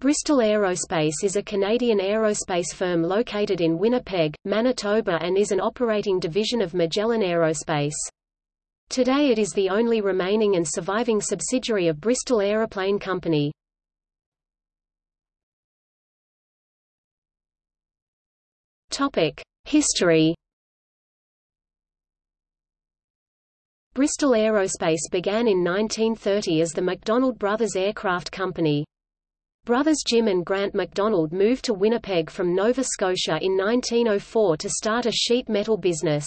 Bristol Aerospace is a Canadian aerospace firm located in Winnipeg, Manitoba and is an operating division of Magellan Aerospace. Today it is the only remaining and surviving subsidiary of Bristol Aeroplane Company. History Bristol Aerospace began in 1930 as the MacDonald Brothers Aircraft Company. Brothers Jim and Grant MacDonald moved to Winnipeg from Nova Scotia in 1904 to start a sheet metal business.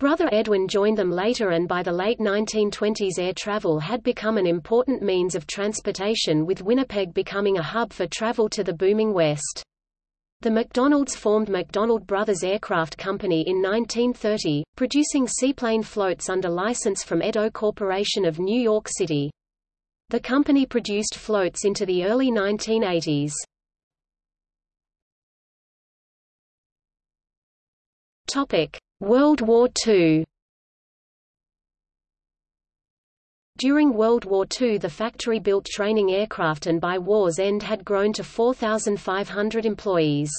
Brother Edwin joined them later and by the late 1920s air travel had become an important means of transportation with Winnipeg becoming a hub for travel to the booming West. The MacDonalds formed MacDonald Brothers Aircraft Company in 1930, producing seaplane floats under license from Edo Corporation of New York City. The company produced floats into the early 1980s. Topic: World War II. During World War II the factory built training aircraft and by war's end had grown to 4,500 employees.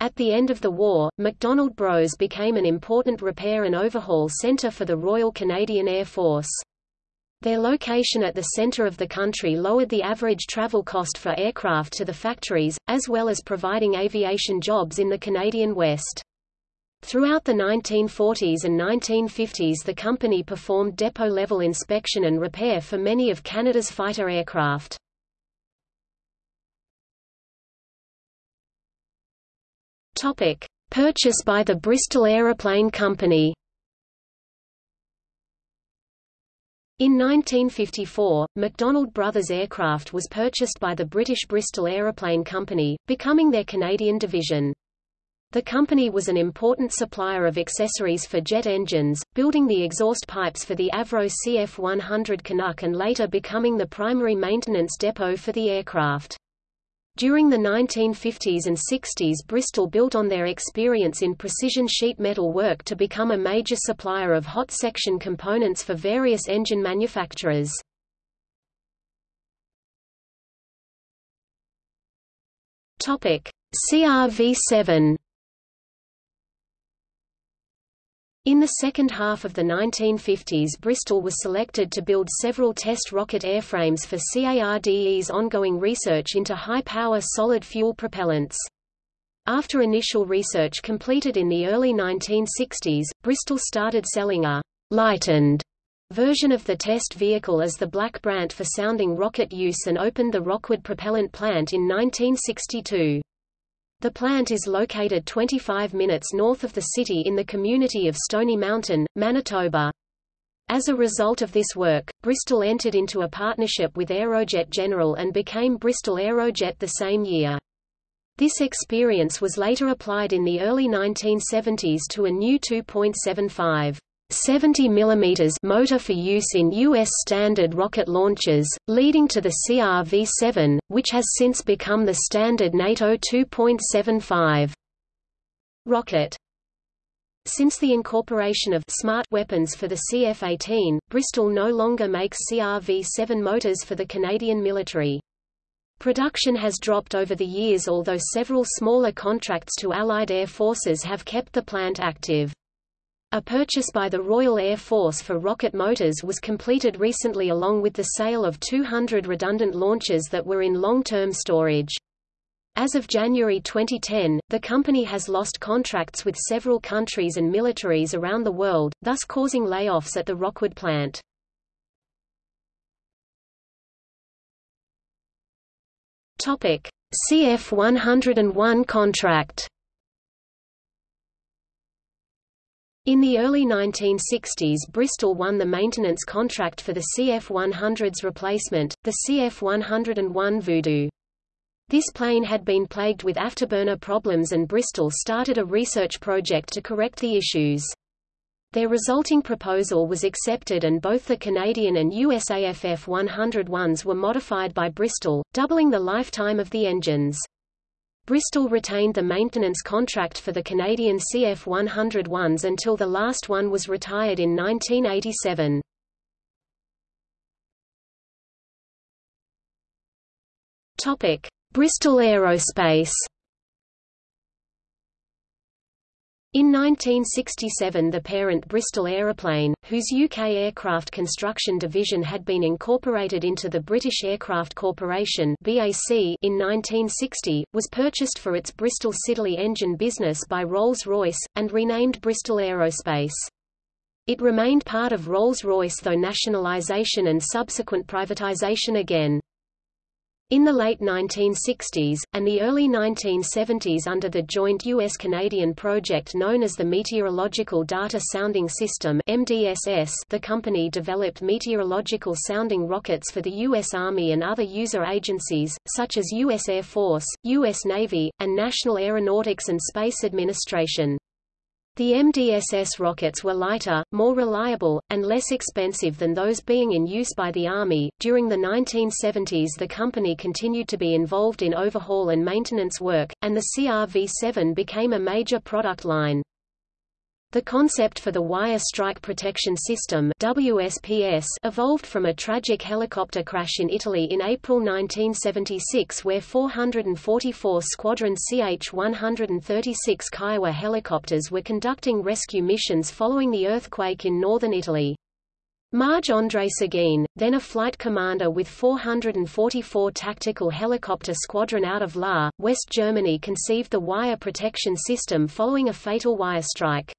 At the end of the war, MacDonald Bros became an important repair and overhaul center for the Royal Canadian Air Force. Their location at the center of the country lowered the average travel cost for aircraft to the factories, as well as providing aviation jobs in the Canadian West. Throughout the 1940s and 1950s the company performed depot-level inspection and repair for many of Canada's fighter aircraft. Purchase by the Bristol Aeroplane Company In 1954, MacDonald Brothers Aircraft was purchased by the British Bristol Aeroplane Company, becoming their Canadian division. The company was an important supplier of accessories for jet engines, building the exhaust pipes for the Avro CF-100 Canuck and later becoming the primary maintenance depot for the aircraft. During the 1950s and 60s Bristol built on their experience in precision sheet metal work to become a major supplier of hot section components for various engine manufacturers. CRV-7 In the second half of the 1950s Bristol was selected to build several test rocket airframes for CARDE's ongoing research into high-power solid-fuel propellants. After initial research completed in the early 1960s, Bristol started selling a «lightened» version of the test vehicle as the Black Brant for sounding rocket use and opened the Rockwood propellant plant in 1962. The plant is located 25 minutes north of the city in the community of Stony Mountain, Manitoba. As a result of this work, Bristol entered into a partnership with Aerojet General and became Bristol Aerojet the same year. This experience was later applied in the early 1970s to a new 2.75 70 mm motor for use in U.S. standard rocket launches, leading to the CRV-7, which has since become the standard NATO 2.75 rocket. Since the incorporation of smart weapons for the CF-18, Bristol no longer makes CRV-7 motors for the Canadian military. Production has dropped over the years although several smaller contracts to Allied air forces have kept the plant active. A purchase by the Royal Air Force for rocket motors was completed recently along with the sale of 200 redundant launchers that were in long-term storage. As of January 2010, the company has lost contracts with several countries and militaries around the world, thus causing layoffs at the Rockwood plant. CF-101 contract In the early 1960s Bristol won the maintenance contract for the CF-100's replacement, the CF-101 Voodoo. This plane had been plagued with afterburner problems and Bristol started a research project to correct the issues. Their resulting proposal was accepted and both the Canadian and USAFF 101s were modified by Bristol, doubling the lifetime of the engines. Bristol retained the maintenance contract for the Canadian CF-101s until the last one was retired in 1987. Topic: Bristol Aerospace. In 1967 the parent Bristol Aeroplane, whose UK aircraft construction division had been incorporated into the British Aircraft Corporation BAC in 1960, was purchased for its Bristol Siddeley engine business by Rolls-Royce, and renamed Bristol Aerospace. It remained part of Rolls-Royce though nationalisation and subsequent privatisation again. In the late 1960s, and the early 1970s under the joint U.S.-Canadian project known as the Meteorological Data Sounding System MDSS, the company developed meteorological sounding rockets for the U.S. Army and other user agencies, such as U.S. Air Force, U.S. Navy, and National Aeronautics and Space Administration. The MDSS rockets were lighter, more reliable, and less expensive than those being in use by the Army. During the 1970s, the company continued to be involved in overhaul and maintenance work, and the CRV 7 became a major product line. The concept for the Wire Strike Protection System WSPS evolved from a tragic helicopter crash in Italy in April 1976 where 444 Squadron CH-136 Kiowa helicopters were conducting rescue missions following the earthquake in northern Italy. Marge Andre Seguin, then a flight commander with 444 Tactical Helicopter Squadron out of Lahr, West Germany conceived the wire protection system following a fatal wire strike.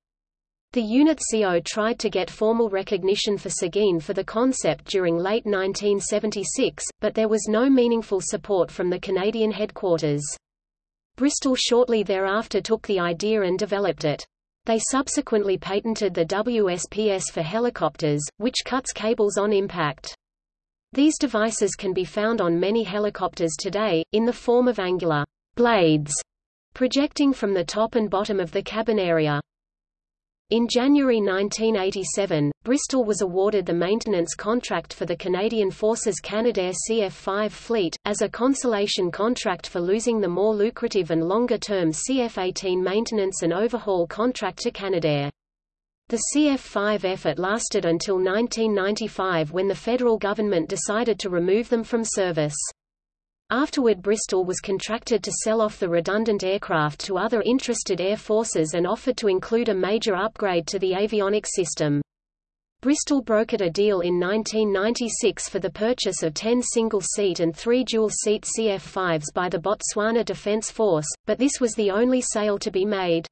The unit CO tried to get formal recognition for Seguin for the concept during late 1976, but there was no meaningful support from the Canadian headquarters. Bristol shortly thereafter took the idea and developed it. They subsequently patented the WSPS for helicopters, which cuts cables on impact. These devices can be found on many helicopters today, in the form of angular blades projecting from the top and bottom of the cabin area. In January 1987, Bristol was awarded the maintenance contract for the Canadian Forces Canadair CF-5 fleet, as a consolation contract for losing the more lucrative and longer-term CF-18 maintenance and overhaul contract to Canadair. The CF-5 effort lasted until 1995 when the federal government decided to remove them from service. Afterward Bristol was contracted to sell off the redundant aircraft to other interested air forces and offered to include a major upgrade to the avionics system. Bristol brokered a deal in 1996 for the purchase of 10 single-seat and 3 dual-seat CF-5s by the Botswana Defence Force, but this was the only sale to be made.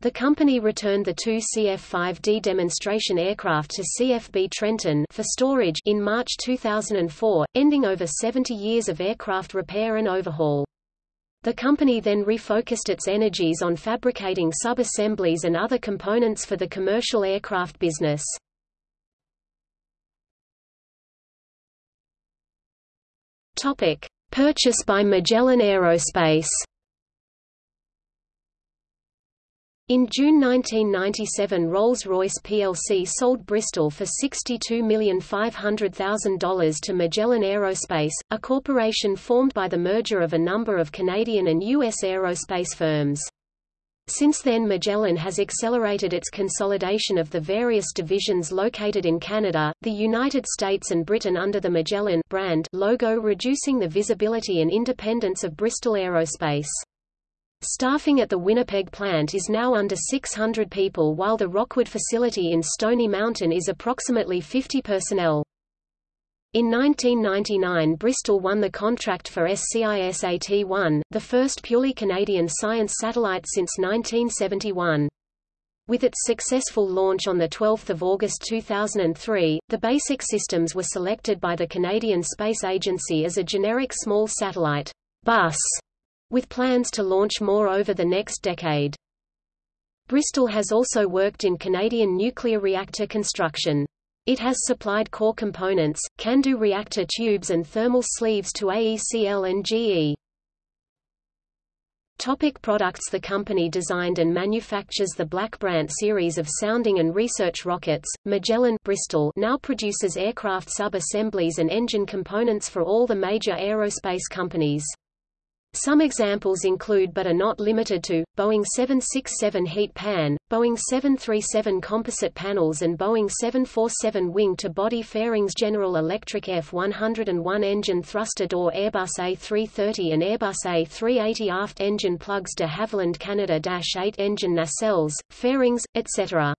The company returned the two CF-5D demonstration aircraft to CFB Trenton for storage in March 2004, ending over 70 years of aircraft repair and overhaul. The company then refocused its energies on fabricating sub-assemblies and other components for the commercial aircraft business. Purchase by Magellan Aerospace In June 1997 Rolls-Royce plc sold Bristol for $62,500,000 to Magellan Aerospace, a corporation formed by the merger of a number of Canadian and U.S. aerospace firms. Since then Magellan has accelerated its consolidation of the various divisions located in Canada, the United States and Britain under the Magellan brand logo reducing the visibility and independence of Bristol Aerospace. Staffing at the Winnipeg plant is now under 600 people while the Rockwood facility in Stony Mountain is approximately 50 personnel. In 1999 Bristol won the contract for SCISAT-1, the first purely Canadian science satellite since 1971. With its successful launch on 12 August 2003, the basic systems were selected by the Canadian Space Agency as a generic small satellite bus with plans to launch more over the next decade. Bristol has also worked in Canadian nuclear reactor construction. It has supplied core components, CANDU reactor tubes and thermal sleeves to AECL and GE. Topic products The company designed and manufactures the Black Brant series of sounding and research rockets. Magellan Bristol now produces aircraft sub-assemblies and engine components for all the major aerospace companies. Some examples include but are not limited to, Boeing 767 heat pan, Boeing 737 composite panels and Boeing 747 wing-to-body fairings General Electric F-101 engine thruster door Airbus A330 and Airbus A380 aft engine plugs de Havilland Canada-8 engine nacelles, fairings, etc.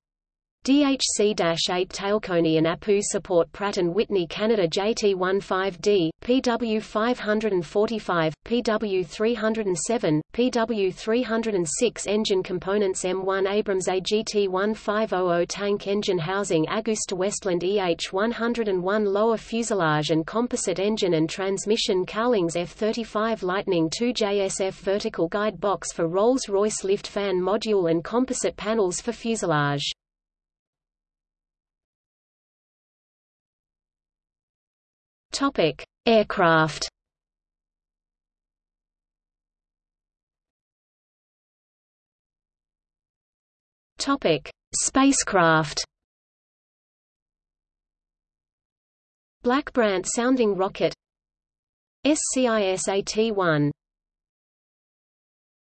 DHC-8 Tailcone and APU support Pratt & Whitney Canada JT15D, PW545, PW307, PW306 engine components M1 Abrams AGT1500 tank engine housing AgustaWestland EH101 lower fuselage and composite engine and transmission Cowlings F35 Lightning II JSF vertical guide box for Rolls-Royce lift fan module and composite panels for fuselage. Topic: Aircraft. Topic: Spacecraft. Black Brant sounding rocket SCISAT-1